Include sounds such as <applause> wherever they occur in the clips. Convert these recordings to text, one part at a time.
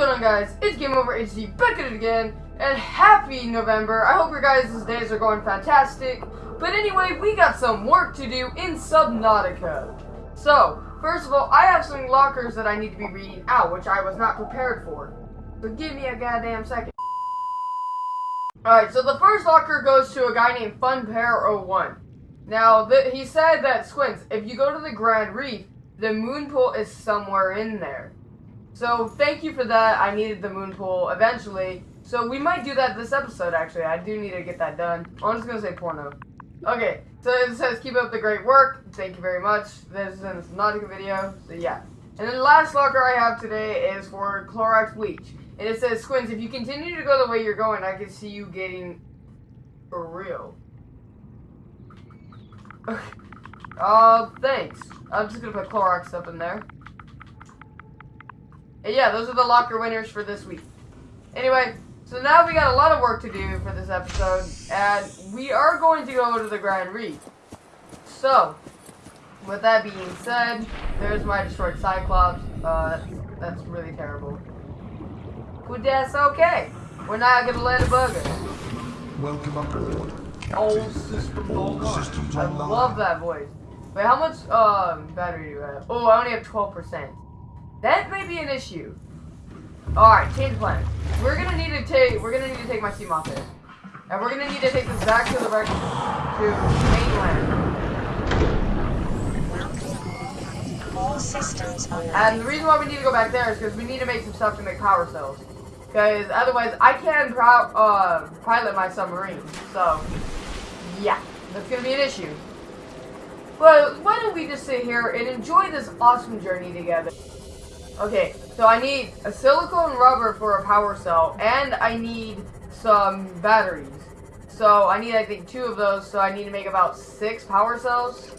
going on guys? It's Game Over HD back at it again, and happy November. I hope your guys' days are going fantastic. But anyway, we got some work to do in Subnautica. So, first of all, I have some lockers that I need to be reading out, which I was not prepared for. So give me a goddamn second. Alright, so the first locker goes to a guy named FunPair01. Now, he said that, Squints, if you go to the Grand Reef, the moon pool is somewhere in there. So thank you for that. I needed the moon pool eventually. So we might do that this episode actually. I do need to get that done. I'm just gonna say porno. Okay, so it says keep up the great work. Thank you very much. This is not a Nautica video. So yeah. And then the last locker I have today is for Clorox bleach. And it says, Squints, if you continue to go the way you're going, I can see you getting for real. uh, thanks. I'm just gonna put Clorox up in there. And yeah, those are the locker winners for this week. Anyway, so now we got a lot of work to do for this episode, and we are going to go to the Grand Reef. So, with that being said, there's my destroyed Cyclops. Uh, that's, that's really terrible. But that's okay. We're not gonna let it bug us. Welcome aboard. All systems All systems I love that voice. Wait, how much um, battery do you have? Oh, I only have 12%. That may be an issue. Alright, change plan. We're gonna need to take we're gonna need to take my Seamoth And we're gonna need to take this back to the rec to mainland. All systems. And the reason why we need to go back there is because we need to make some stuff to make power cells. Because otherwise, I can't uh, pilot my submarine. So, yeah, that's gonna be an issue. But why don't we just sit here and enjoy this awesome journey together? Okay, so I need a silicone rubber for a power cell, and I need some batteries. So I need, I think, two of those. So I need to make about six power cells.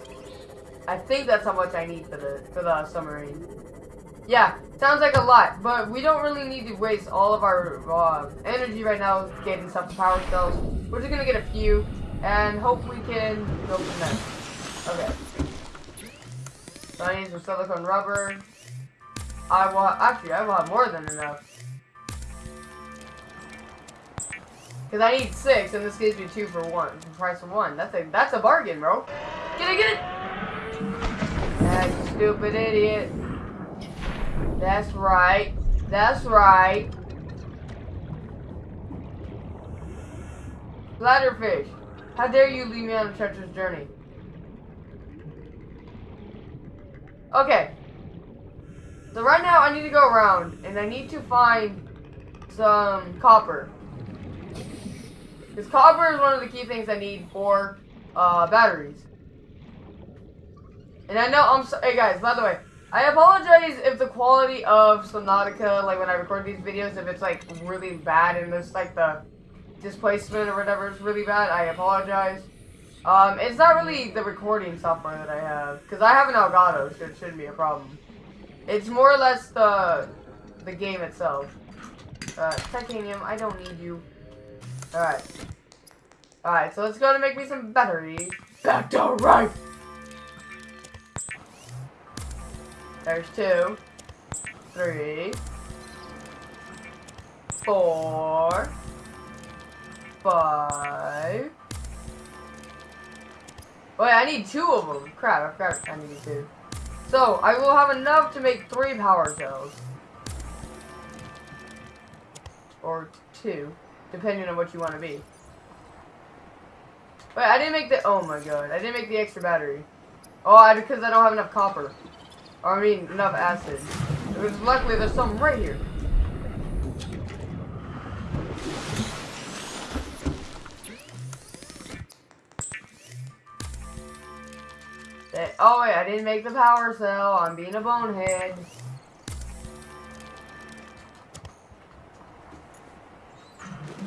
I think that's how much I need for the for the submarine. Yeah, sounds like a lot, but we don't really need to waste all of our uh, energy right now getting stuff to power cells. We're just gonna get a few, and hope we can go from there. Okay. So I need some silicone rubber. I will actually I will have more than enough. Cause I need six, and this gives me two for one, the price of one. That's a that's a bargain, bro. Get it, get it. That stupid idiot. That's right. That's right. Bladderfish, how dare you leave me on a treacherous journey? Okay. So right now I need to go around and I need to find some copper. Because copper is one of the key things I need for uh, batteries. And I know I'm so hey guys, by the way, I apologize if the quality of Subnautica, like when I record these videos, if it's like really bad and there's like the displacement or whatever is really bad, I apologize. Um, it's not really the recording software that I have, because I have an Elgato, so it shouldn't be a problem. It's more or less the the game itself. Uh, titanium, I don't need you. Alright. Alright, so let's go to make me some batteries. Back to right! There's two. Three. Four. Five. Wait, I need two of them. Crap, I forgot I need two. So, I will have enough to make three power cells. Or two, depending on what you want to be. Wait, I didn't make the- oh my god, I didn't make the extra battery. Oh, I, because I don't have enough copper. Or, I mean, enough acid. Because luckily there's some right here. Oh wait, I didn't make the power cell. I'm being a bonehead.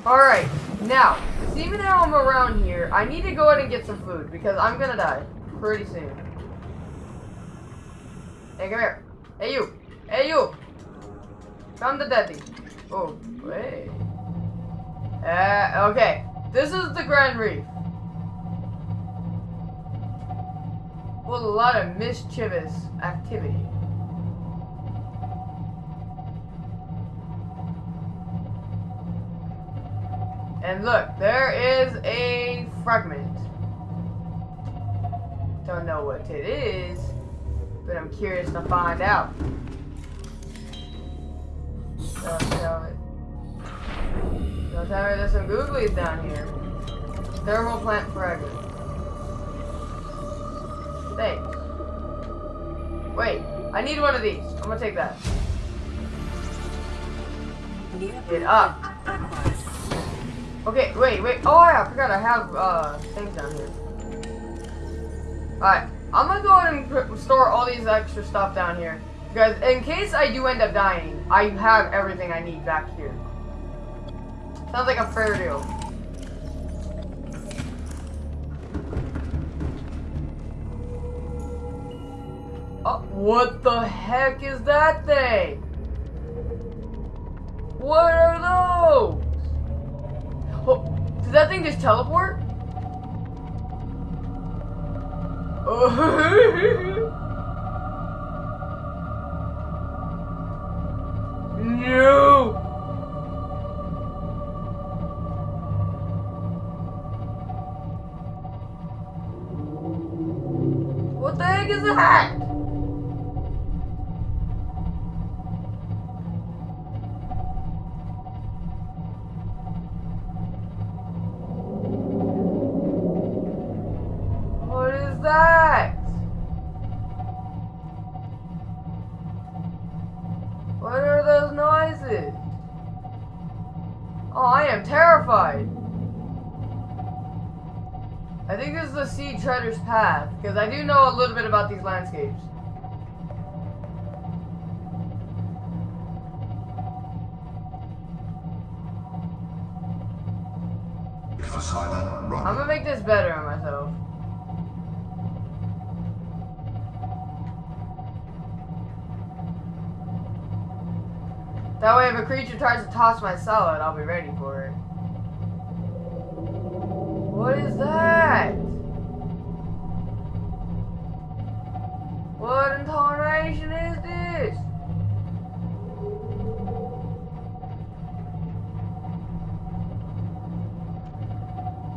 Alright, now, seeing how I'm around here, I need to go ahead and get some food because I'm gonna die pretty soon. Hey, come here. Hey, you. Hey, you. Come to daddy. Oh, wait. Uh, okay. This is the Grand Reef. with a lot of mischievous activity. And look, there is a fragment. Don't know what it is, but I'm curious to find out. Don't tell it. Don't tell me there's some googlies down here. Thermal plant fragment. Thanks. Wait, I need one of these. I'm gonna take that. Get up. Okay, wait, wait. Oh, yeah, I forgot I have uh things down here. Alright, I'm gonna go ahead and store all these extra stuff down here. Because in case I do end up dying, I have everything I need back here. Sounds like a fair deal. What the heck is that thing? What are those? Oh, did that thing just teleport? <laughs> no! What the heck is that? That? What are those noises? Oh, I am terrified. I think this is the Sea Treader's Path, because I do know a little bit about these landscapes. I'm gonna make this better on myself. That way if a creature tries to toss my salad, I'll be ready for it. What is that? What intonation is this?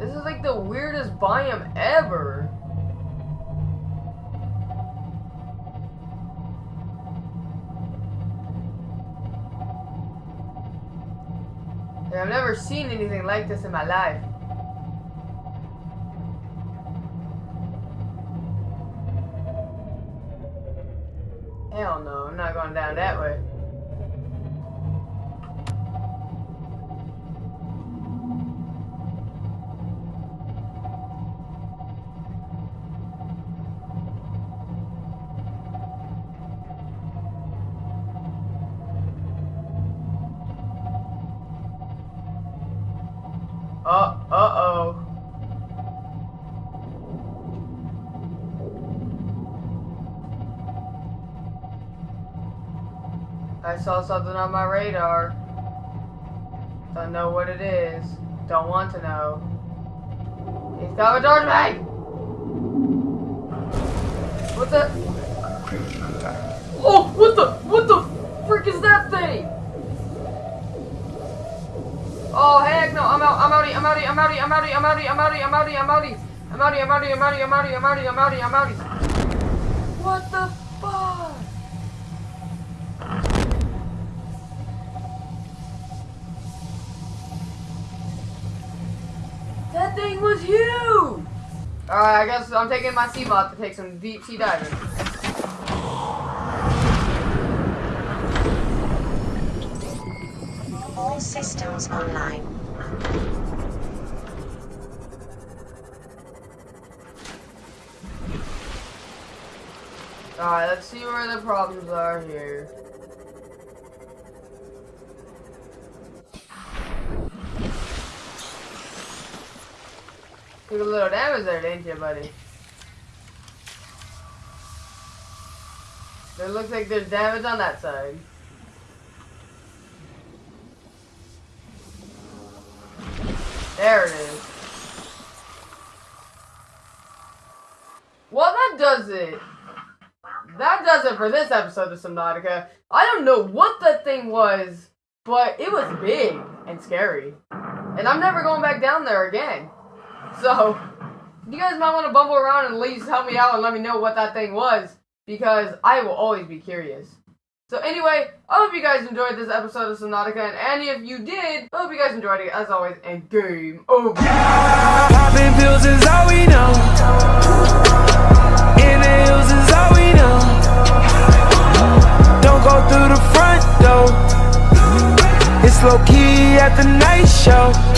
This is like the weirdest biome ever. I've never seen anything like this in my life. Hell no, I'm not going down that way. Uh, uh-oh. I saw something on my radar. Don't know what it is. Don't want to know. He's coming towards me! What the? Oh, what the? What the frick is that thing? Oh heck no! I'm out! I'm outie! I'm outie! I'm outie! I'm outie! I'm outie! I'm outie! I'm outie! I'm outie! I'm outie! I'm outie! I'm outie! I'm outie! I'm outie! I'm outie! I'm outie! What the fuck? That thing was huge! Alright, I guess I'm taking my sea bot to take some deep sea diving. All systems online. Alright, let's see where the problems are here. Took a little damage there, didn't you, buddy? It looks like there's damage on that side. There it is. Well, that does it. That does it for this episode of Subnautica. I don't know what that thing was, but it was big and scary. and I'm never going back down there again. So, you guys might want to bumble around and at least help me out and let me know what that thing was, because I will always be curious. So anyway, I hope you guys enjoyed this episode of Subnautica, and any if you did, I hope you guys enjoyed it as always, and game over. Popping pills is all we know. In the hills is all we know. Don't go through the front door. It's low key at the night show.